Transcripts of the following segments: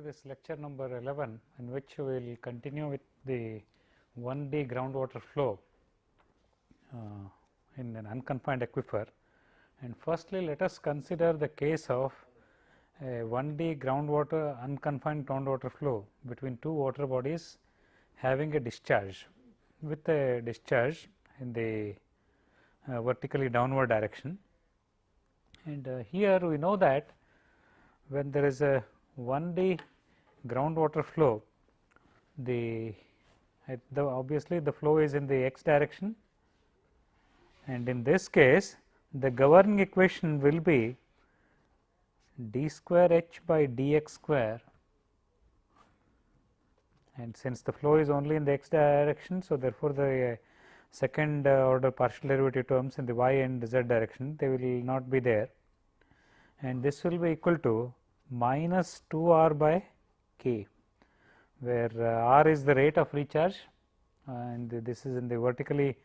this lecture number 11 in which we will continue with the 1D groundwater flow uh, in an unconfined aquifer. And firstly, let us consider the case of a 1D groundwater unconfined groundwater flow between two water bodies having a discharge with a discharge in the uh, vertically downward direction. And uh, here we know that when there is a 1D groundwater flow, the, the obviously the flow is in the x direction and in this case the governing equation will be d square h by dx square and since the flow is only in the x direction. So, therefore, the uh, second uh, order partial derivative terms in the y and z direction they will not be there and this will be equal to minus 2 r by k where uh, r is the rate of recharge and this is in the vertically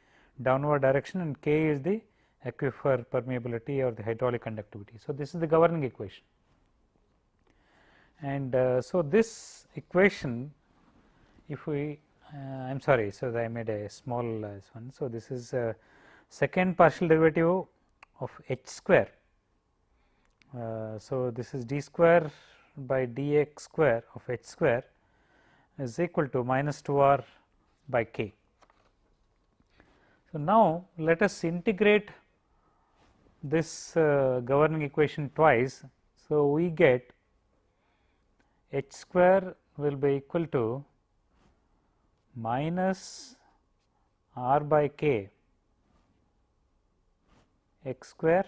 downward direction and k is the aquifer permeability or the hydraulic conductivity. So, this is the governing equation and uh, so this equation if we uh, I am sorry. So, I made a small uh, one. So, this is second partial derivative of h square. So, this is d square by dx square of h square is equal to minus 2 r by k. So, now let us integrate this uh, governing equation twice. So, we get h square will be equal to minus r by k x square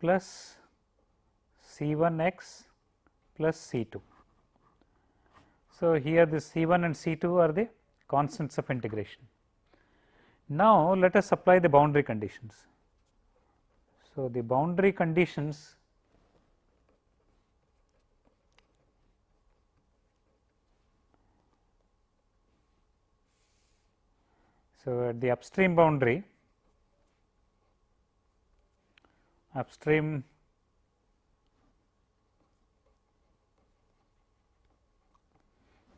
plus C 1 x plus C 2. So, here the C 1 and C 2 are the constants of integration. Now, let us apply the boundary conditions. So, the boundary conditions So, at the upstream boundary upstream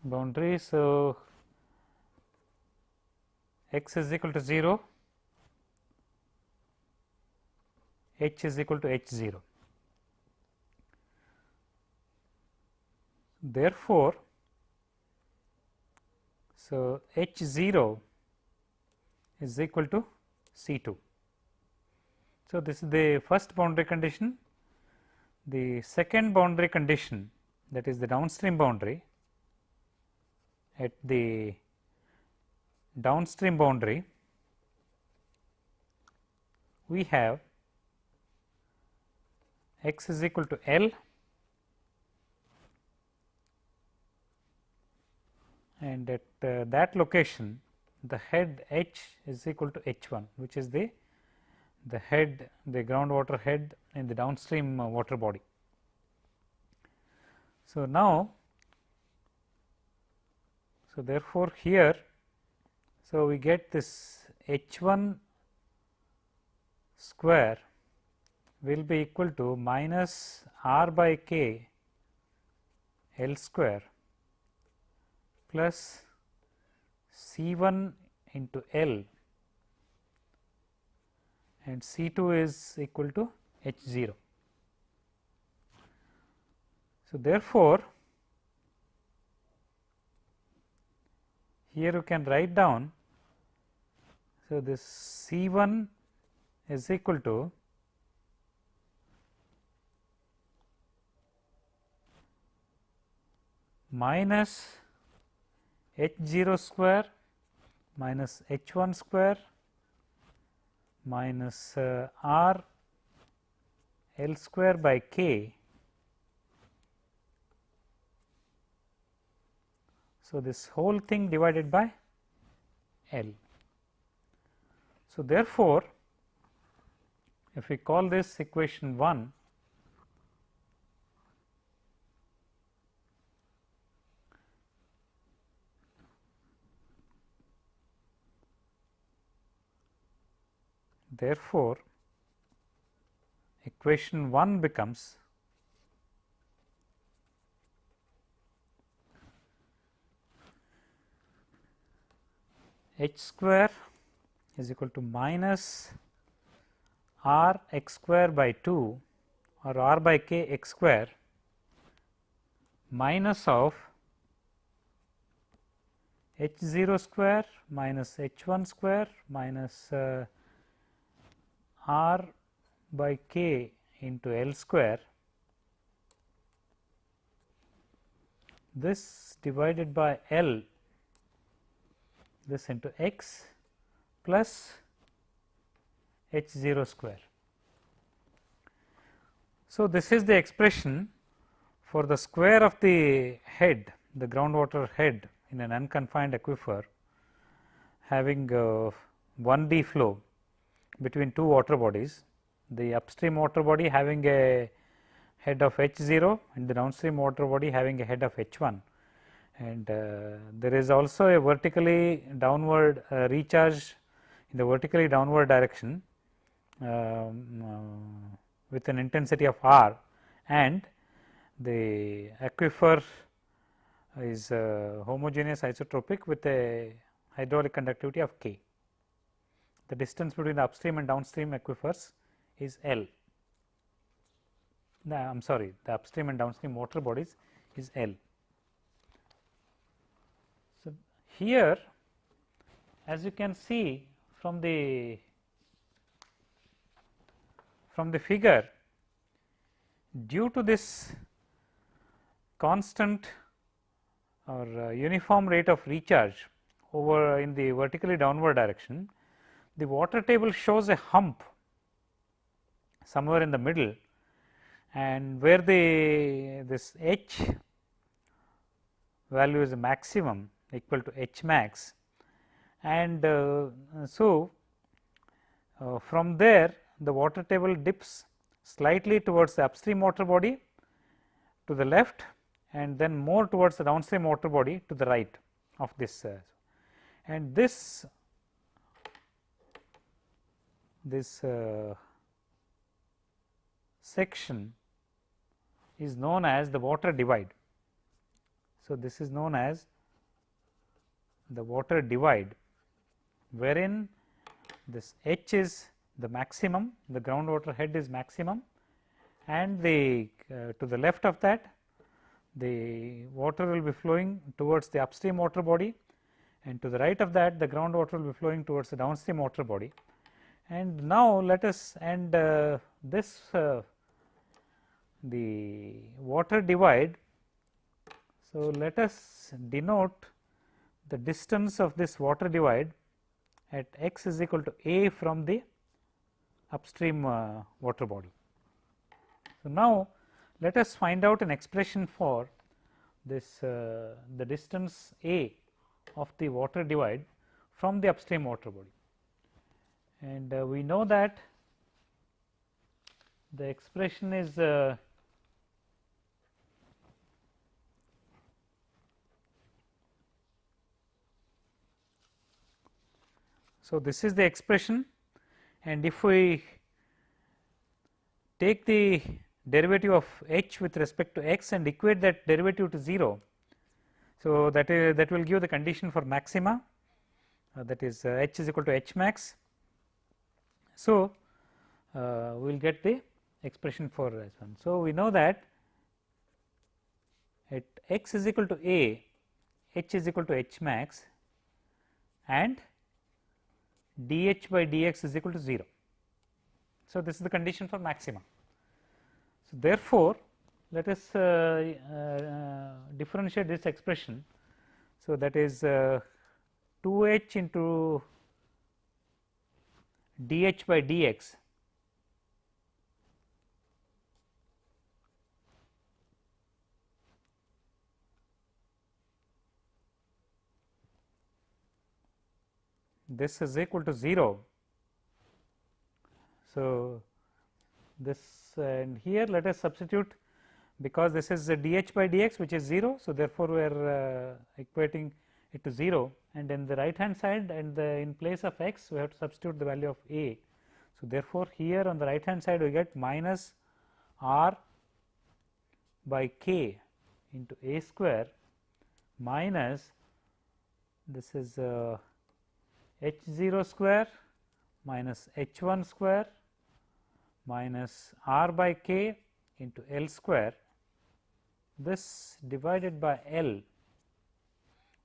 boundary. So, x is equal to 0, h is equal to h 0. Therefore, so h 0 is equal to C 2. So, this is the first boundary condition. The second boundary condition that is the downstream boundary at the downstream boundary we have x is equal to L and at uh, that location the head H is equal to H 1 which is the the head the groundwater head in the downstream uh, water body. So, now so therefore, here so we get this H 1 square will be equal to minus r by k L square plus C 1 into L and C 2 is equal to H 0. So, therefore, here you can write down. So, this C 1 is equal to minus h 0 square minus h 1 square minus uh, r L square by k. So, this whole thing divided by L. So, therefore, if we call this equation 1 Therefore, equation 1 becomes h square is equal to minus r x square by 2 or r by k x square minus of h 0 square minus h 1 square minus uh, r by k into L square this divided by L this into x plus h 0 square. So, this is the expression for the square of the head the groundwater head in an unconfined aquifer having uh, 1D flow between two water bodies. The upstream water body having a head of h 0 and the downstream water body having a head of h 1 and uh, there is also a vertically downward uh, recharge in the vertically downward direction um, uh, with an intensity of r and the aquifer is homogeneous isotropic with a hydraulic conductivity of k. The distance between the upstream and downstream aquifers is L. I am sorry the upstream and downstream water bodies is L. So, here as you can see from the from the figure due to this constant or uh, uniform rate of recharge over in the vertically downward direction, the water table shows a hump somewhere in the middle and where the this h value is a maximum equal to h max. And uh, so uh, from there the water table dips slightly towards the upstream water body to the left and then more towards the downstream water body to the right of this uh, and this this uh, section is known as the water divide. So, this is known as the water divide wherein this H is the maximum the groundwater head is maximum and the uh, to the left of that the water will be flowing towards the upstream water body and to the right of that the groundwater will be flowing towards the downstream water body. And now, let us and uh, this uh, the water divide. So, let us denote the distance of this water divide at x is equal to a from the upstream uh, water body. So, now let us find out an expression for this uh, the distance a of the water divide from the upstream water body. And uh, we know that the expression is uh, So, this is the expression and if we take the derivative of h with respect to x and equate that derivative to 0. So, that is that will give the condition for maxima uh, that is uh, h is equal to h max. So, uh, we will get the expression for this one. So, we know that at x is equal to a h is equal to h max and dh by dx is equal to 0. So, this is the condition for maxima. So, therefore, let us uh, uh, differentiate this expression. So, that is uh, 2 h into dh by dx this is equal to 0. So, this and here let us substitute because this is dh by dx which is 0. So, therefore, we are uh, equating it to 0 and in the right hand side and the in place of x we have to substitute the value of a. So, therefore, here on the right hand side we get minus r by k into a square minus this is uh, h 0 square minus h 1 square minus r by k into L square this divided by L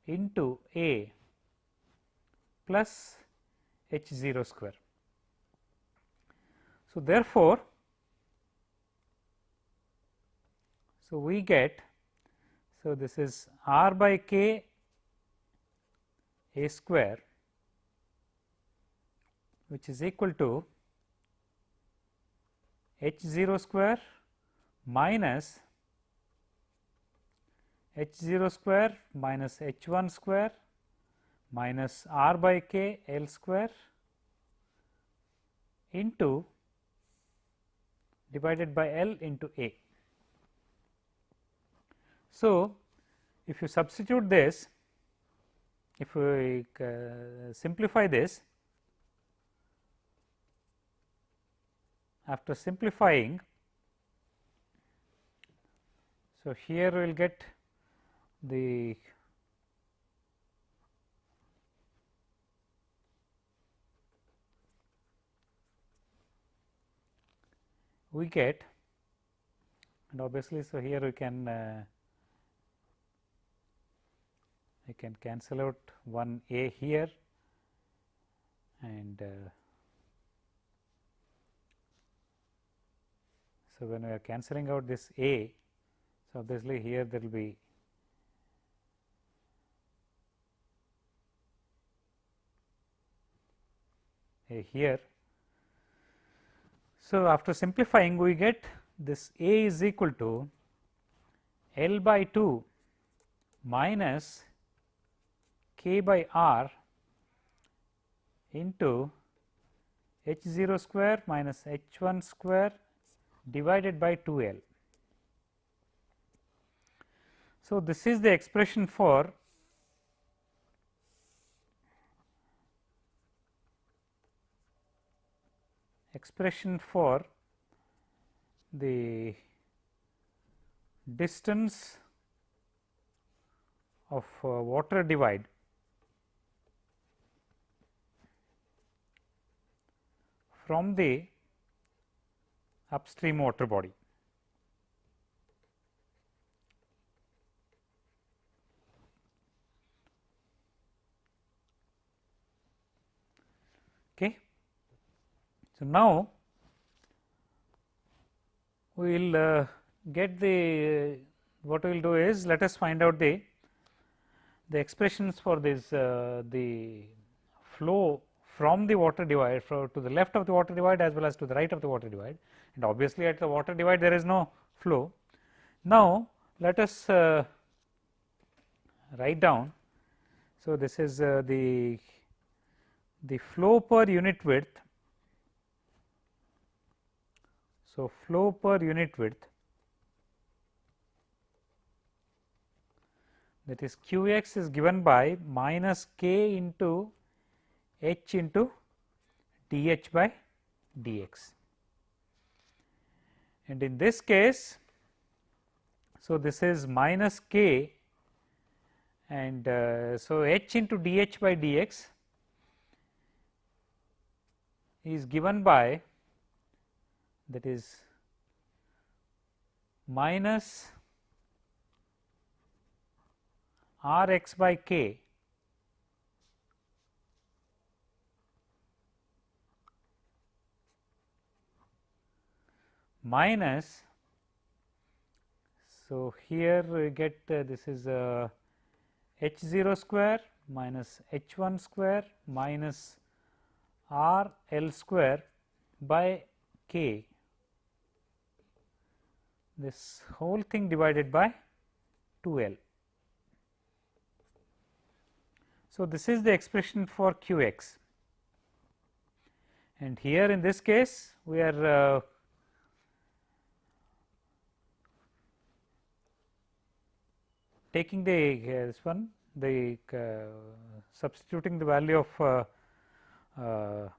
into A plus h 0 square. So, therefore, so we get so this is r by k a square which is equal to h 0 square minus h 0 square minus h 1 square minus r by k L square into divided by L into A. So, if you substitute this, if we uh, simplify this, after simplifying, so here we will get the we get and obviously, so here we can uh, I can cancel out one a here and uh, so when we are cancelling out this a so obviously here there will be here so, after simplifying we get this A is equal to L by 2 minus k by r into h 0 square minus h 1 square divided by 2 L. So, this is the expression for expression for the distance of uh, water divide from the upstream water body. Okay. So, now we will uh, get the what we will do is let us find out the the expressions for this uh, the flow from the water divide to the left of the water divide as well as to the right of the water divide and obviously at the water divide there is no flow. Now, let us uh, write down. So, this is uh, the the flow per unit width So, flow per unit width that is q x is given by minus k into h into d h by d x. And in this case, so this is minus k and uh, so h into d h by d x is given by that is minus r x by k minus so here we get uh, this is uh, h 0 square minus h 1 square minus r l square by k this whole thing divided by 2 L. So, this is the expression for q x and here in this case we are uh, taking the uh, this one the uh, substituting the value of uh, uh,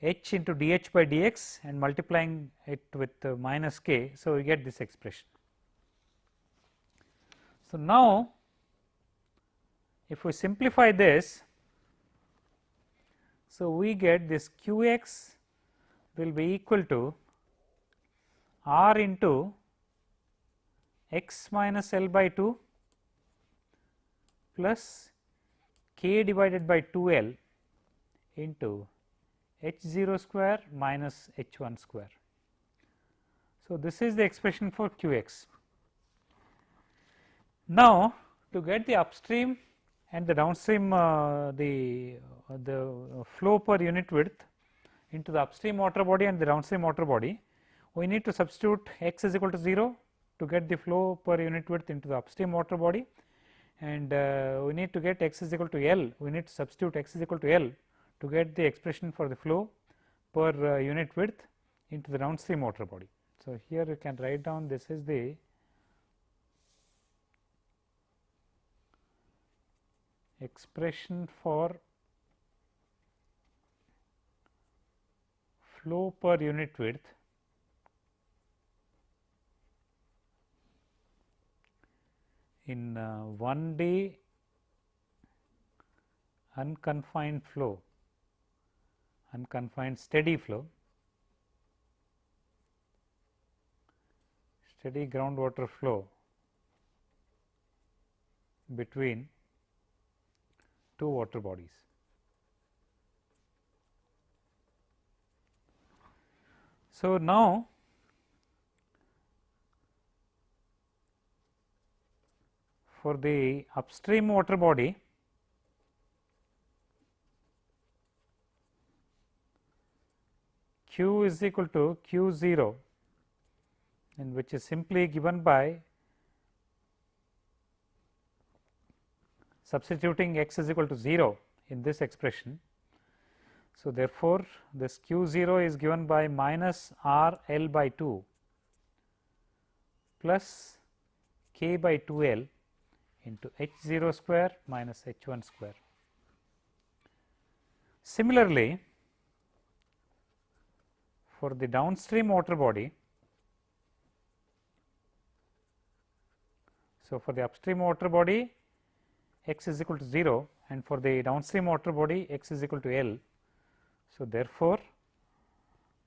h into dh by dx and multiplying it with uh, minus k. So, we get this expression. So, now if we simplify this, so we get this q x will be equal to r into x minus L by 2 plus k divided by 2 L into h 0 square minus h 1 square. So, this is the expression for q x. Now, to get the upstream and the downstream uh, the uh, the flow per unit width into the upstream water body and the downstream water body, we need to substitute x is equal to 0 to get the flow per unit width into the upstream water body and uh, we need to get x is equal to L, we need to substitute x is equal to L to get the expression for the flow per uh, unit width into the downstream water body. So, here you can write down this is the expression for flow per unit width in uh, 1D unconfined flow unconfined steady flow, steady groundwater flow between two water bodies. So, now for the upstream water body q is equal to q 0 and which is simply given by substituting x is equal to 0 in this expression. So, therefore, this q 0 is given by minus r l by 2 plus k by 2 l into h 0 square minus h 1 square. Similarly, for the downstream water body. So, for the upstream water body x is equal to 0 and for the downstream water body x is equal to L. So, therefore,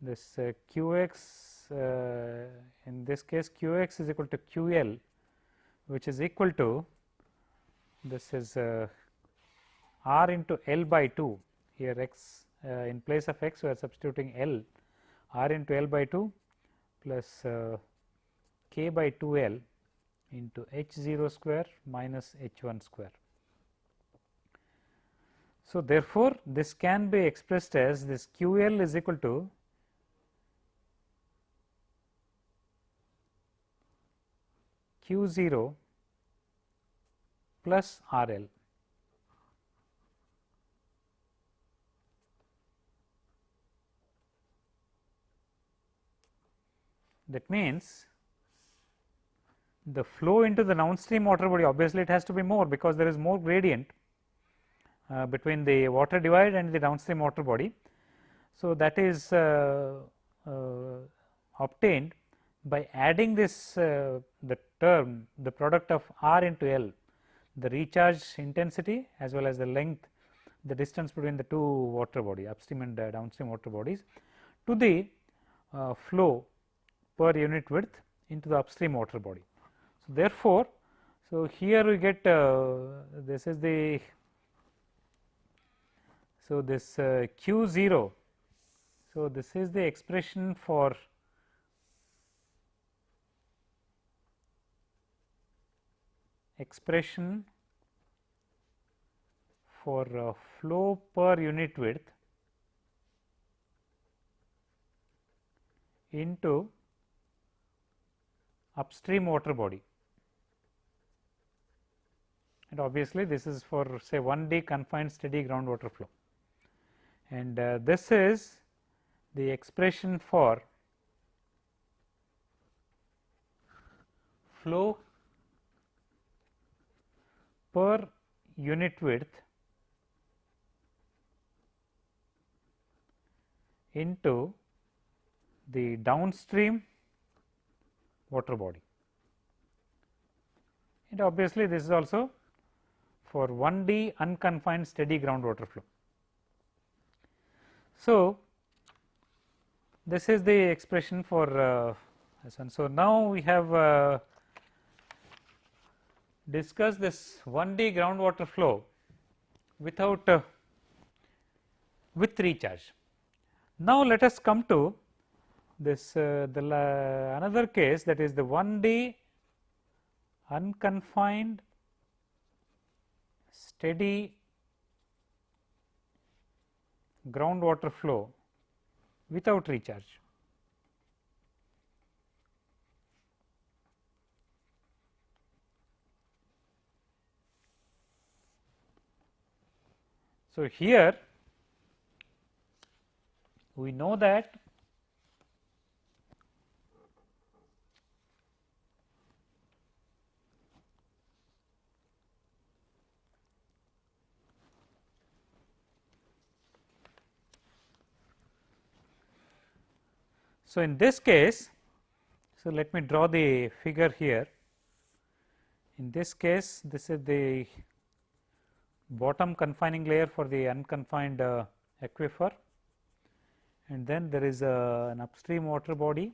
this uh, q x uh, in this case q x is equal to q L which is equal to this is uh, r into L by 2 here x uh, in place of x we are substituting L r into L by 2 plus uh, k by 2 L into h 0 square minus h 1 square. So, therefore, this can be expressed as this q L is equal to q 0 plus R L. That means, the flow into the downstream water body obviously it has to be more because there is more gradient uh, between the water divide and the downstream water body. So, that is uh, uh, obtained by adding this uh, the term the product of R into L the recharge intensity as well as the length the distance between the two water body upstream and uh, downstream water bodies to the uh, flow per unit width into the upstream water body. So, therefore, so here we get uh, this is the so this uh, q 0. So, this is the expression for expression for uh, flow per unit width into upstream water body. And obviously, this is for say 1 D confined steady groundwater flow. And uh, this is the expression for flow per unit width into the downstream water body. And obviously, this is also for 1D unconfined steady groundwater flow. So, this is the expression for uh, this one. So, now we have uh, discussed this 1D groundwater flow without uh, with recharge. Now, let us come to this uh, the another case that is the 1D unconfined steady groundwater flow without recharge. So, here we know that So, in this case, so let me draw the figure here. In this case, this is the bottom confining layer for the unconfined uh, aquifer and then there is a, an upstream water body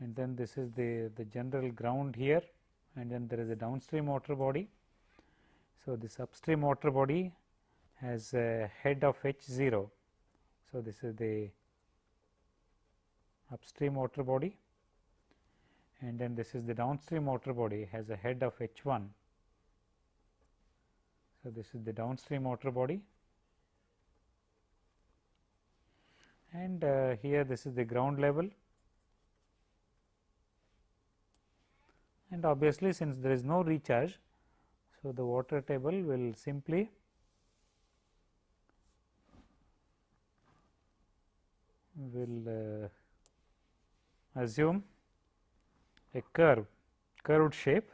and then this is the, the general ground here and then there is a downstream water body. So, this upstream water body has a head of H 0. So, this is the upstream water body and then this is the downstream water body has a head of H 1. So, this is the downstream water body and uh, here this is the ground level and obviously, since there is no recharge. So, the water table will simply will uh, assume a curve curved shape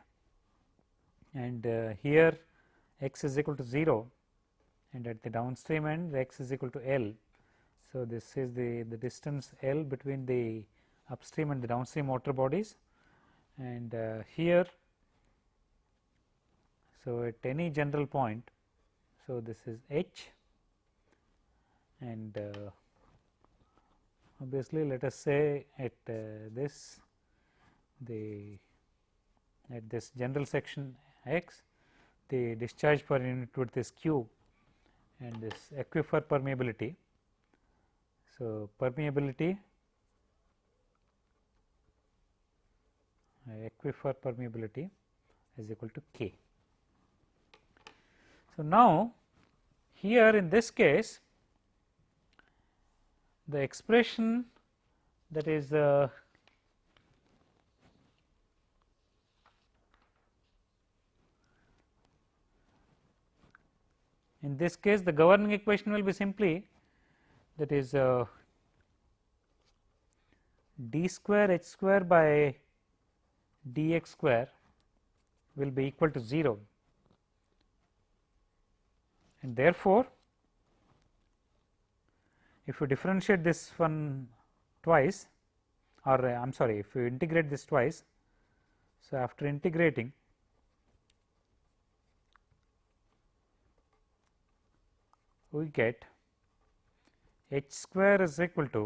and uh, here x is equal to 0 and at the downstream end x is equal to L. So, this is the, the distance L between the upstream and the downstream water bodies and uh, here so at any general point so this is H and uh, obviously let us say at uh, this the at this general section x the discharge per unit width is q and this aquifer permeability. So, permeability uh, aquifer permeability is equal to k. So, now here in this case the expression that is uh, in this case the governing equation will be simply that is uh, d square h square by dx square will be equal to 0 and therefore, if you differentiate this one twice or uh, I am sorry if you integrate this twice. So, after integrating we get h square is equal to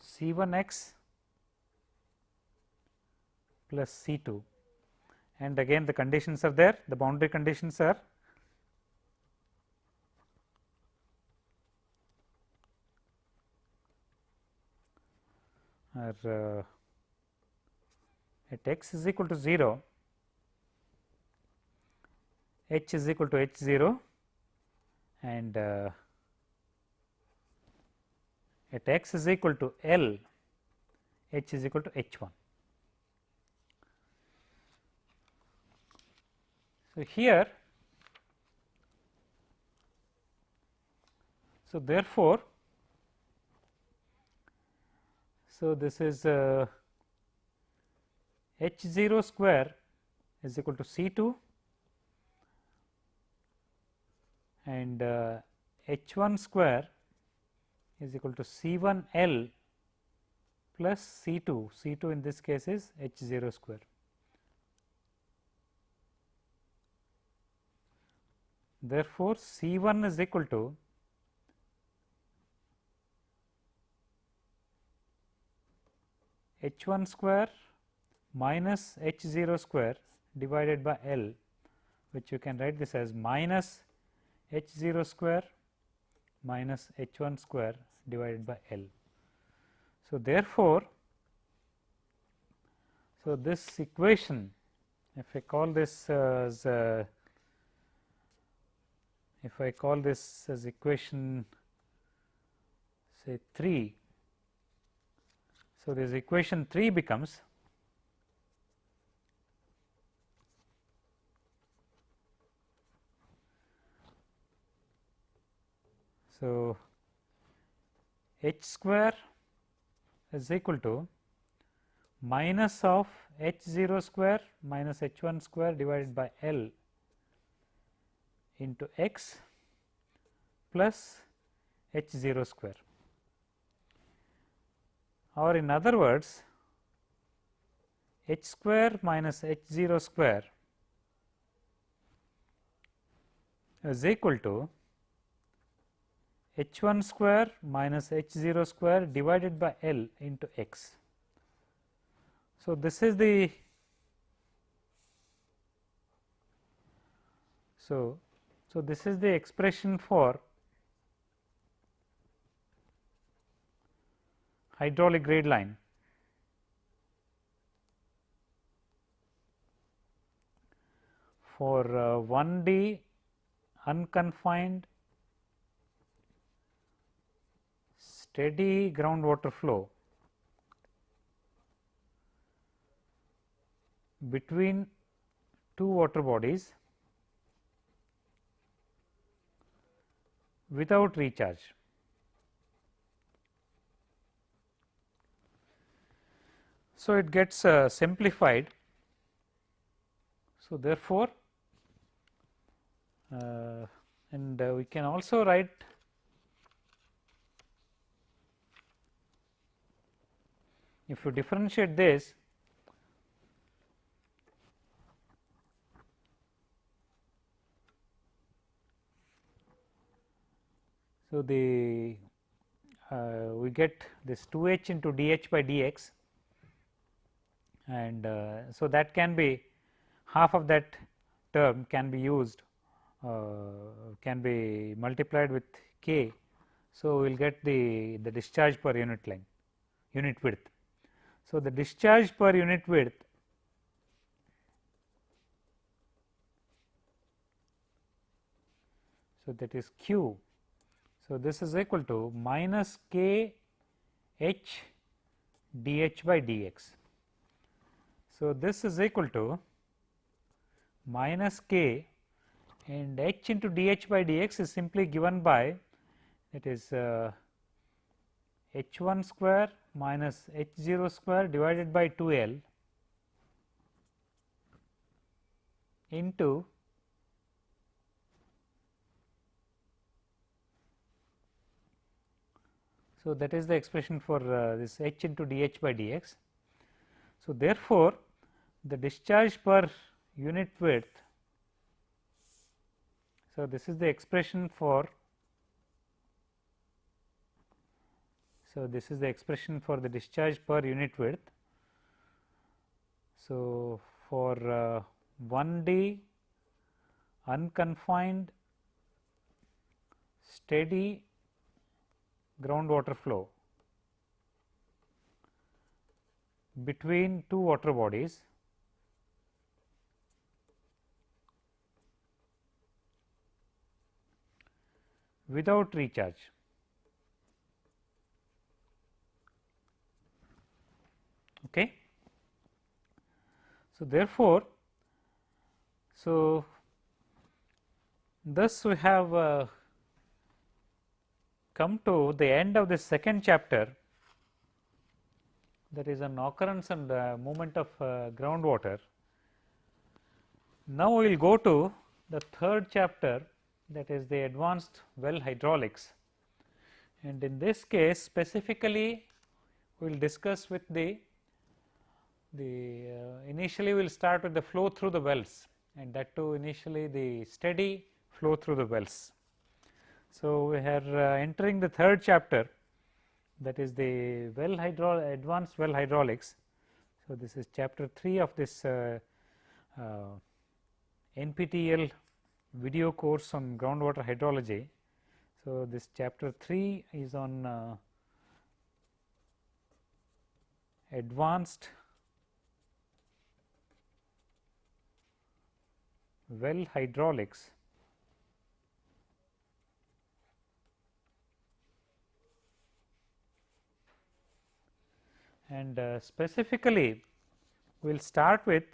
C 1 x plus C 2 and again the conditions are there. The boundary conditions are are uh, at x is equal to 0 h is equal to h 0 and uh, at x is equal to L h is equal to h 1. So, here so therefore, so this is uh, H 0 square is equal to C 2 and uh, H 1 square is equal to C 1 L plus C 2, C 2 in this case is H 0 square. Therefore, C 1 is equal to H 1 square minus H 0 square divided by L which you can write this as minus H 0 square minus H 1 square divided by L. So, therefore, so this equation if I call this as uh, if I call this as equation say 3. So, this equation 3 becomes So, h square is equal to minus of h 0 square minus h 1 square divided by L into x plus h 0 square or in other words h square minus h 0 square is equal to h 1 square minus h 0 square divided by L into x. So, this is the so, so this is the expression for hydraulic grade line. For uh, 1D unconfined steady groundwater flow between two water bodies without recharge. So, it gets uh, simplified. So, therefore, uh, and uh, we can also write if you differentiate this so the uh, we get this 2 h into d h by d x and uh, so that can be half of that term can be used uh, can be multiplied with k. So, we will get the, the discharge per unit length unit width. So, the discharge per unit width so that is q. So, this is equal to minus k h d h by d x. So, this is equal to minus k and h into d h by d x is simply given by it is uh, h 1 square minus h 0 square divided by 2 L into So, that is the expression for uh, this h into d h by d x. So, therefore, the discharge per unit width. So, this is the expression for So, this is the expression for the discharge per unit width. So, for uh, 1D unconfined steady groundwater flow between two water bodies without recharge. Okay. So, therefore, so thus we have uh, come to the end of the second chapter there is an occurrence and uh, movement of uh, groundwater. Now, we will go to the third chapter that is the advanced well hydraulics and in this case specifically we will discuss with the the uh, initially we will start with the flow through the wells and that too initially the steady flow through the wells. So, we are uh, entering the third chapter that is the well hydro advanced well hydraulics. So, this is chapter 3 of this uh, uh, NPTEL video course on groundwater hydrology. So, this chapter 3 is on uh, advanced well hydraulics and uh, specifically we will start with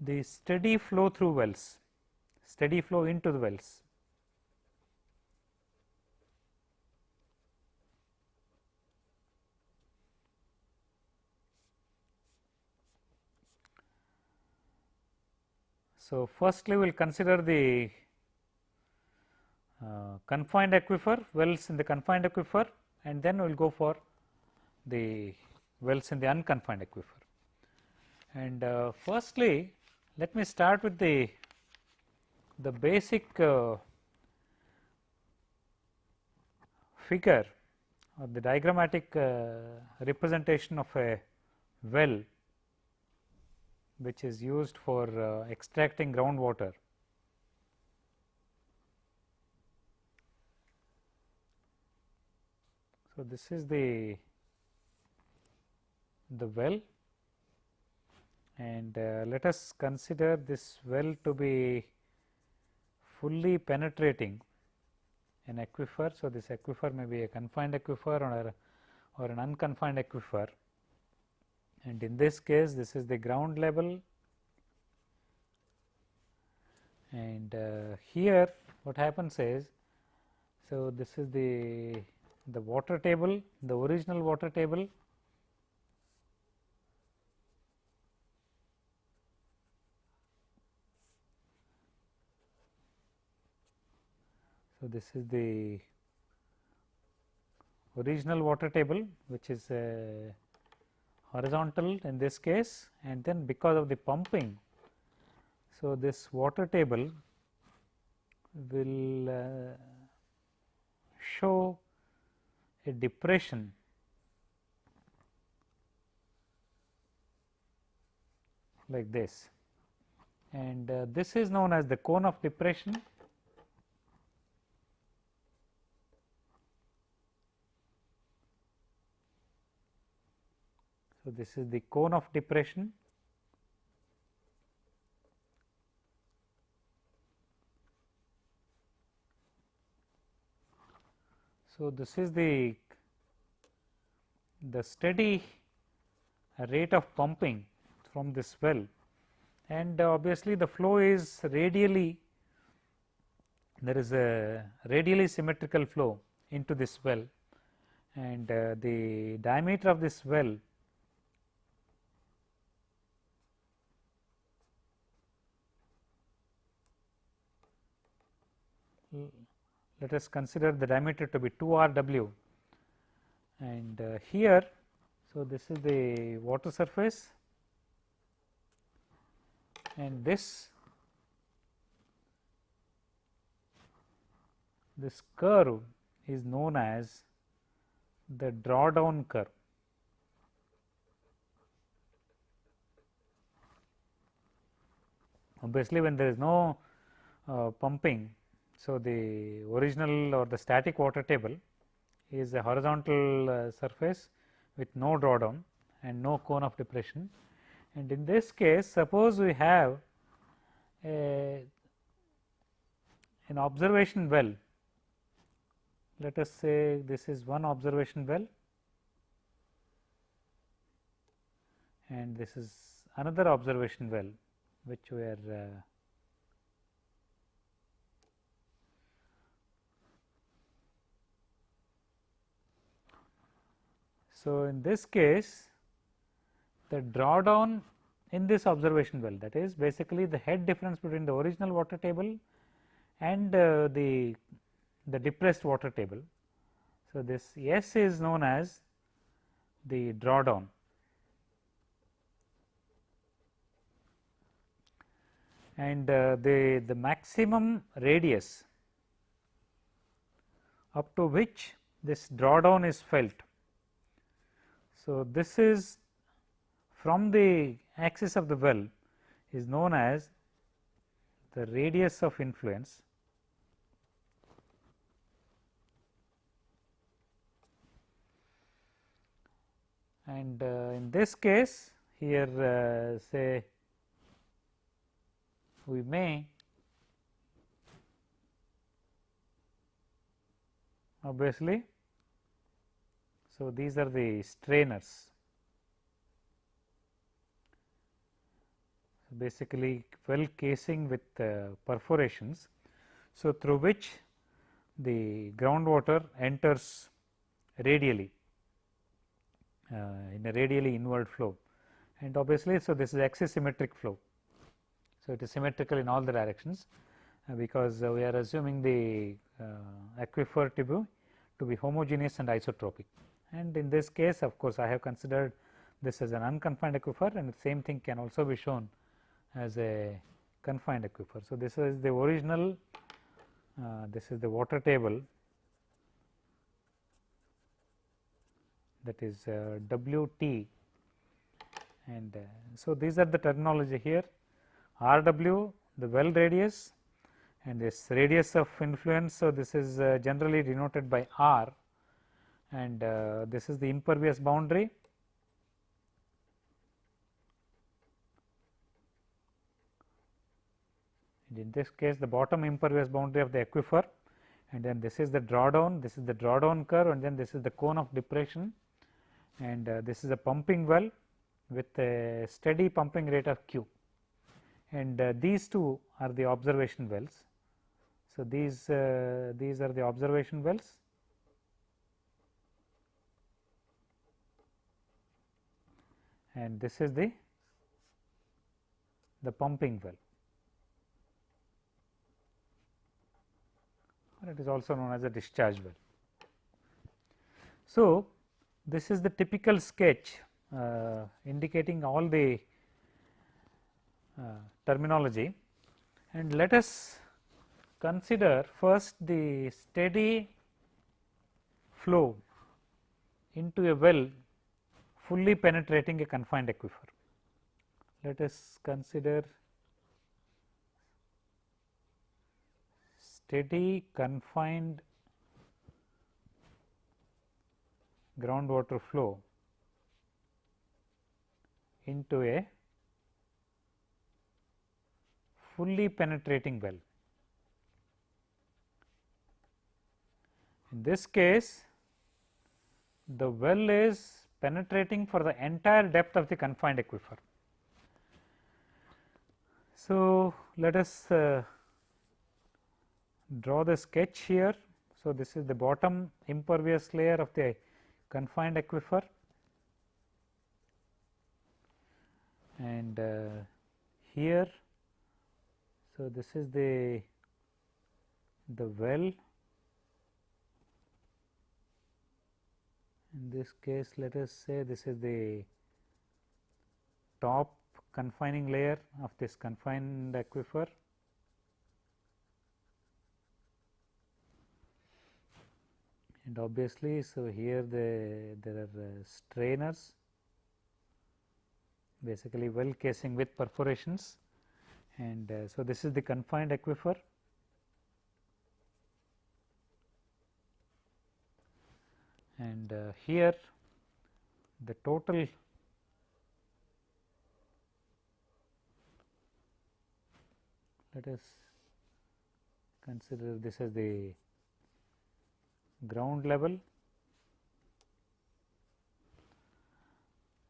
the steady flow through wells, steady flow into the wells. So, firstly we will consider the uh, confined aquifer wells in the confined aquifer and then we will go for the wells in the unconfined aquifer. And uh, firstly, let me start with the the basic uh, figure or the diagrammatic uh, representation of a well which is used for uh, extracting groundwater. So, this is the the well. And uh, let us consider this well to be fully penetrating an aquifer. So, this aquifer may be a confined aquifer or, or an unconfined aquifer. And in this case this is the ground level. And uh, here what happens is so this is the the water table the original water table So, this is the original water table which is uh, horizontal in this case and then because of the pumping. So, this water table will uh, show a depression like this and uh, this is known as the cone of depression So, this is the cone of depression. So, this is the the steady rate of pumping from this well. And obviously, the flow is radially there is a radially symmetrical flow into this well. And uh, the diameter of this well let us consider the diameter to be 2 r w and uh, here. So, this is the water surface and this this curve is known as the drawdown curve. Obviously, when there is no uh, pumping so, the original or the static water table is a horizontal uh, surface with no drawdown and no cone of depression. And in this case suppose we have a an observation well. Let us say this is one observation well. And this is another observation well which we are uh, So, in this case the drawdown in this observation well that is basically the head difference between the original water table and uh, the the depressed water table. So, this S is known as the drawdown and uh, the the maximum radius up to which this drawdown is felt. So, this is from the axis of the well is known as the radius of influence and uh, in this case here uh, say we may obviously. So, these are the strainers basically well casing with uh, perforations. So, through which the groundwater enters radially uh, in a radially inward flow and obviously, so this is axisymmetric flow. So, it is symmetrical in all the directions uh, because uh, we are assuming the uh, aquifer be to be homogeneous and isotropic and in this case of course, I have considered this as an unconfined aquifer and the same thing can also be shown as a confined aquifer. So, this is the original uh, this is the water table that is uh, W t and uh, so these are the terminology here R w the well radius and this radius of influence. So, this is uh, generally denoted by R and uh, this is the impervious boundary. And in this case the bottom impervious boundary of the aquifer. And then this is the drawdown, this is the drawdown curve. And then this is the cone of depression. And uh, this is a pumping well with a steady pumping rate of q. And uh, these two are the observation wells. So, these uh, these are the observation wells and this is the the pumping well or it is also known as a discharge well. So, this is the typical sketch uh, indicating all the uh, terminology and let us consider first the steady flow into a well fully penetrating a confined aquifer. Let us consider steady confined groundwater flow into a fully penetrating well. In this case, the well is penetrating for the entire depth of the confined aquifer. So, let us uh, draw the sketch here. So, this is the bottom impervious layer of the confined aquifer and uh, here so this is the the well in this case let us say this is the top confining layer of this confined aquifer. And obviously, so here the there are uh, strainers basically well casing with perforations. And uh, so this is the confined aquifer and uh, here the total let us consider this as the ground level.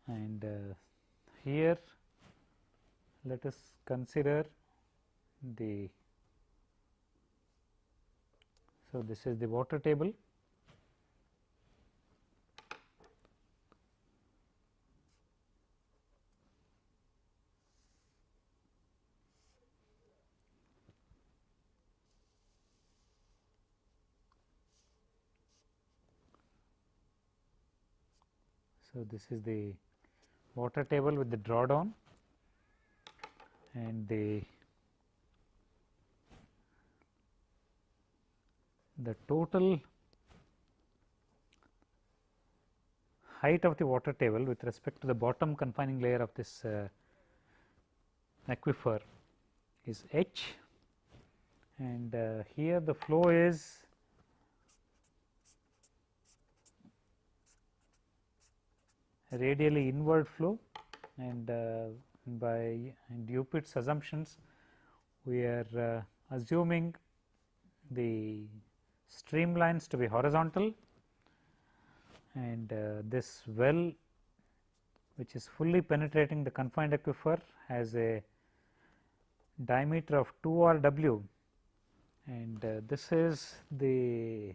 And uh, here let us consider the so this is the water table So, this is the water table with the drawdown and the the total height of the water table with respect to the bottom confining layer of this uh, aquifer is h. And uh, here the flow is radially inward flow and uh, by Dupuit's assumptions we are uh, assuming the streamlines to be horizontal and uh, this well which is fully penetrating the confined aquifer has a diameter of 2 r w. And uh, this is the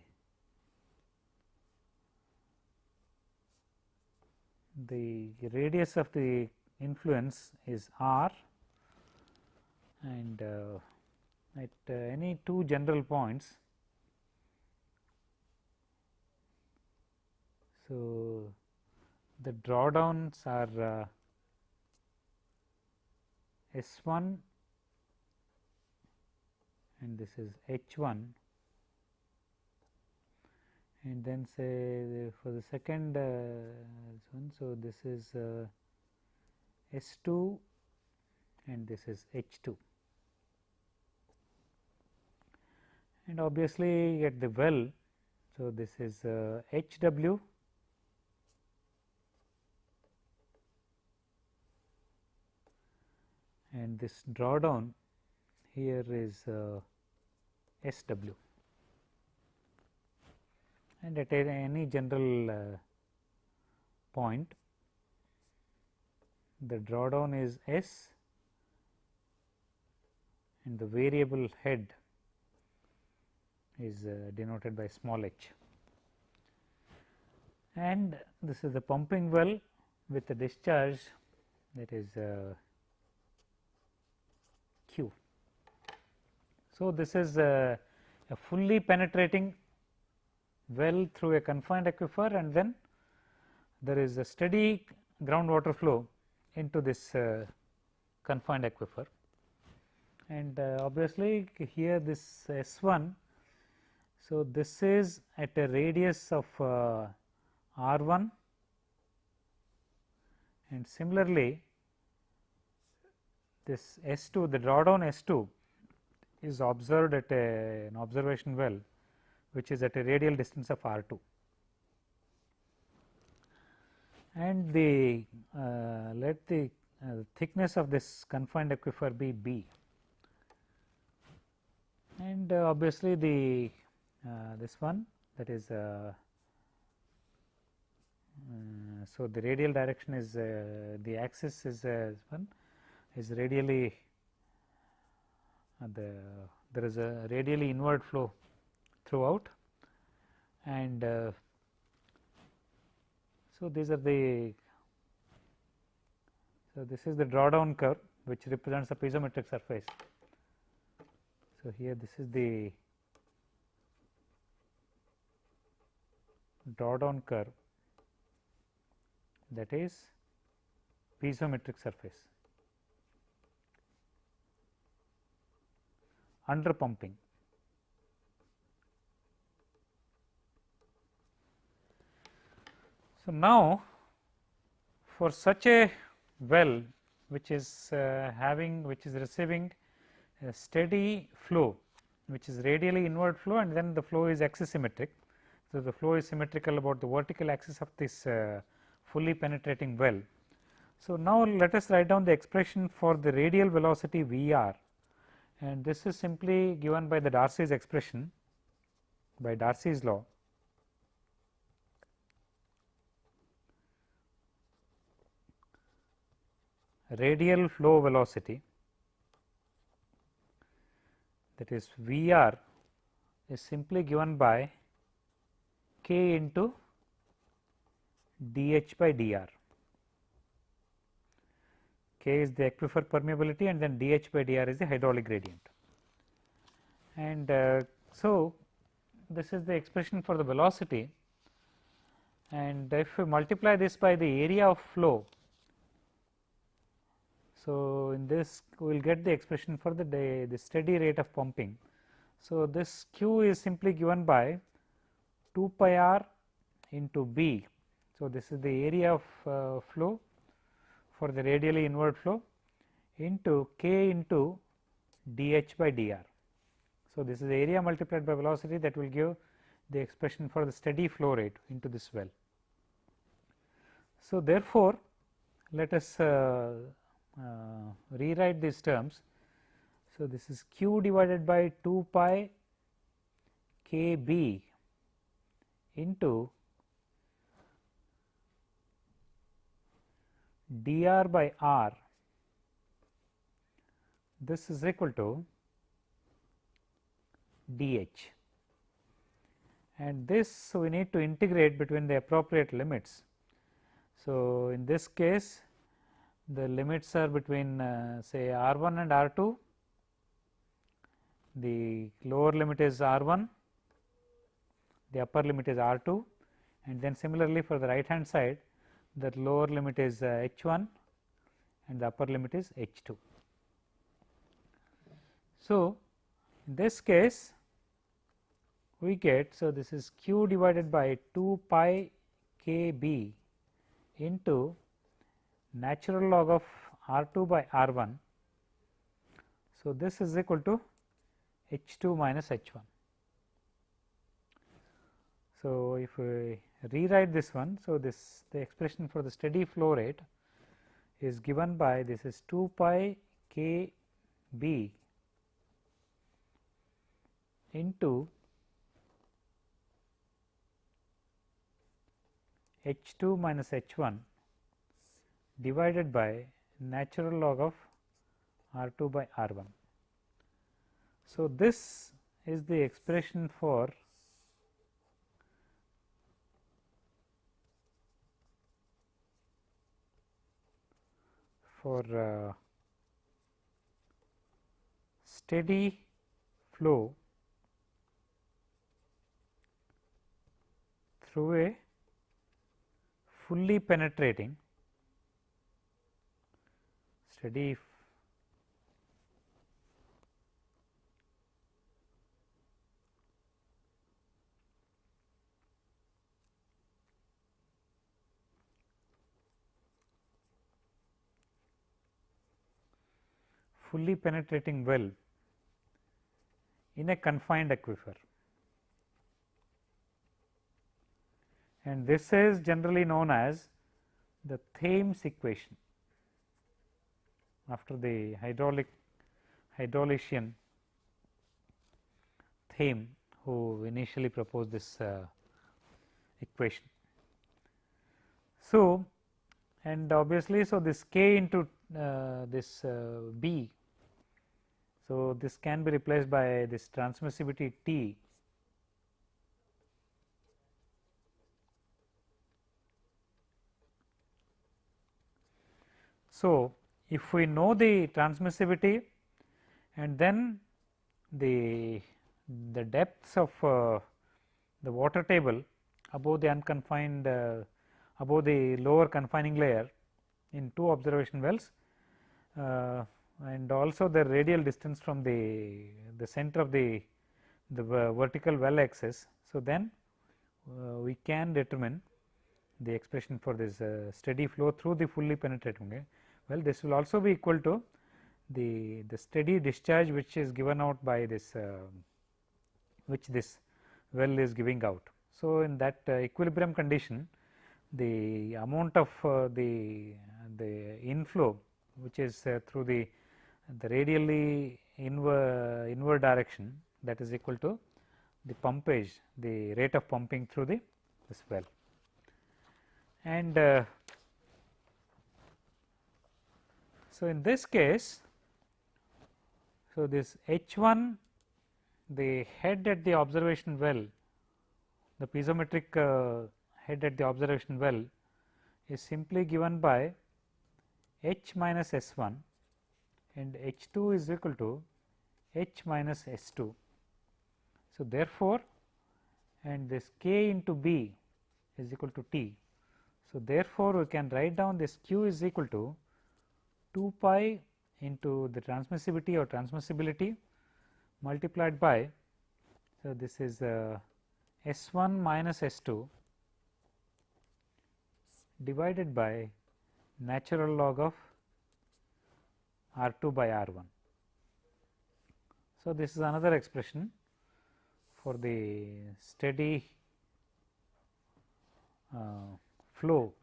the radius of the influence is r and uh, at uh, any two general points. So, the drawdowns are uh, S 1 and this is H 1 and then say for the second uh, one. So, this is uh, S 2 and this is H 2 and obviously at the well. So, this is uh, H w and this drawdown here is uh, S w and at any general uh, point the drawdown is S and the variable head is uh, denoted by small h. And this is the pumping well with the discharge that is uh, Q. So, this is a, a fully penetrating well through a confined aquifer and then there is a steady groundwater flow into this uh, confined aquifer and uh, obviously here this S 1. So, this is at a radius of uh, R 1 and similarly this S 2 the drawdown S 2 is observed at a, an observation well which is at a radial distance of r 2 and the uh, let the uh, thickness of this confined aquifer be b. And uh, obviously the uh, this one that is uh, uh, so the radial direction is the axis is one is radially the there is a radially inward flow throughout and uh, so these are the so this is the drawdown curve which represents the piezometric surface. So, here this is the drawdown curve that is piezometric surface under pumping. So, now for such a well which is uh, having which is receiving a steady flow which is radially inward flow and then the flow is axisymmetric. So, the flow is symmetrical about the vertical axis of this uh, fully penetrating well. So, now let us write down the expression for the radial velocity V r and this is simply given by the Darcy's expression by Darcy's law radial flow velocity that is V r is simply given by k into d h by d r. K is the aquifer permeability and then d h by d r is the hydraulic gradient. And uh, so, this is the expression for the velocity and if we multiply this by the area of flow. So, in this we will get the expression for the, day, the steady rate of pumping. So, this q is simply given by 2 pi r into b. So, this is the area of uh, flow for the radially inward flow into k into dH by dr. So, this is the area multiplied by velocity that will give the expression for the steady flow rate into this well. So, therefore, let us uh, Uh, rewrite these terms. So, this is q divided by 2 pi k b into dr by r this is equal to dH and this we need to integrate between the appropriate limits. So, in this case the limits are between uh, say R 1 and R 2, the lower limit is R 1, the upper limit is R 2 and then similarly for the right hand side the lower limit is uh, H 1 and the upper limit is H 2. So, in this case we get so this is q divided by 2 pi k b into natural log of r 2 by r 1. So, this is equal to h 2 minus h 1. So, if we rewrite this one. So, this the expression for the steady flow rate is given by this is 2 pi k b into h 2 minus h 1 divided by natural log of r 2 by r 1. So, this is the expression for for uh, steady flow through a fully penetrating steady fully penetrating well in a confined aquifer. and this is generally known as the Thiem's equation after the hydraulic hydraulician Thiem who initially proposed this uh, equation. So, and obviously, so this k into uh, this uh, b. So, this can be replaced by this transmissivity T So, if we know the transmissivity and then the the depths of uh, the water table above the unconfined uh, above the lower confining layer in two observation wells uh, and also the radial distance from the the center of the the vertical well axis. So, then uh, we can determine the expression for this uh, steady flow through the fully penetrating. Well, this will also be equal to the, the steady discharge which is given out by this uh, which this well is giving out. So, in that uh, equilibrium condition the amount of uh, the the inflow which is uh, through the the radially inward, inward direction that is equal to the pumpage the rate of pumping through the this well and uh, So, in this case, so this H 1 the head at the observation well the piezometric uh, head at the observation well is simply given by H minus S 1 and H 2 is equal to H minus S 2. So, therefore, and this K into B is equal to T. So, therefore, we can write down this q is equal to 2 pi into the transmissivity or transmissibility multiplied by. So, this is uh, S 1 minus S 2 divided by natural log of R 2 by R 1. So, this is another expression for the steady uh, flow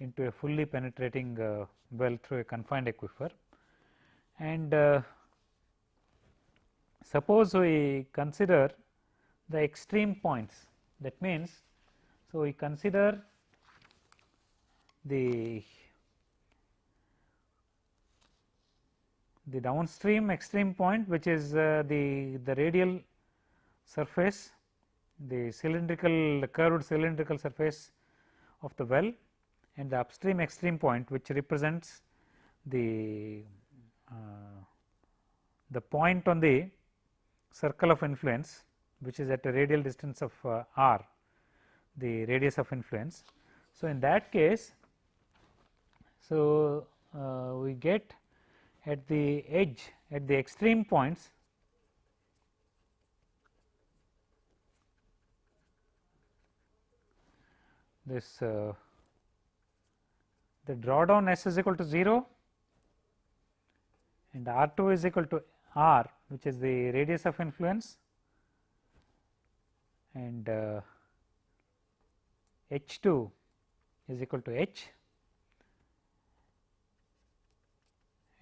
into a fully penetrating uh, well through a confined aquifer. And uh, suppose we consider the extreme points that means, so we consider the the downstream extreme point which is uh, the the radial surface the cylindrical curved cylindrical surface of the well and the upstream extreme point which represents the uh, the point on the circle of influence which is at a radial distance of uh, r the radius of influence. So, in that case so uh, we get at the edge at the extreme points this uh, the drawdown S is equal to 0 and R 2 is equal to R which is the radius of influence. And uh, H 2 is equal to H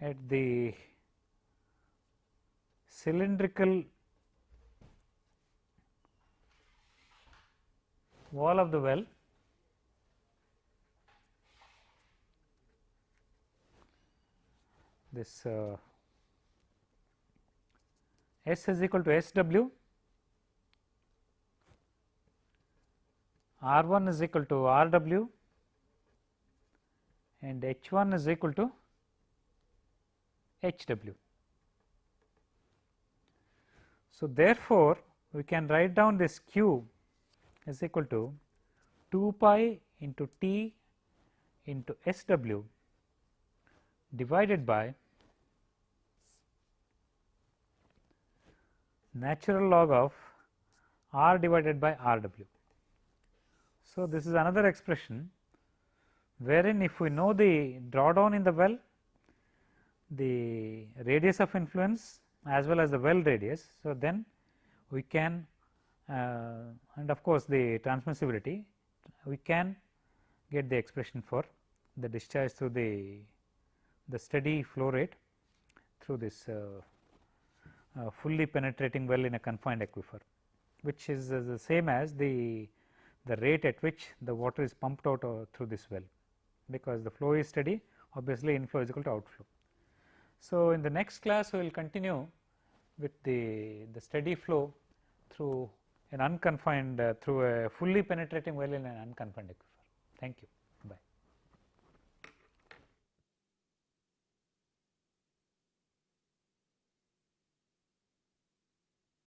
at the cylindrical wall of the well this uh, S is equal to S w, R 1 is equal to R w and H 1 is equal to H w. So, therefore, we can write down this q is equal to 2 pi into T into S w divided by natural log of r divided by r w. So, this is another expression wherein if we know the drawdown in the well, the radius of influence as well as the well radius. So, then we can uh, and of course, the transmissibility we can get the expression for the discharge through the the steady flow rate through this uh, uh, fully penetrating well in a confined aquifer, which is uh, the same as the the rate at which the water is pumped out uh, through this well, because the flow is steady obviously inflow is equal to outflow. So, in the next class we will continue with the, the steady flow through an unconfined uh, through a fully penetrating well in an unconfined aquifer. Thank you.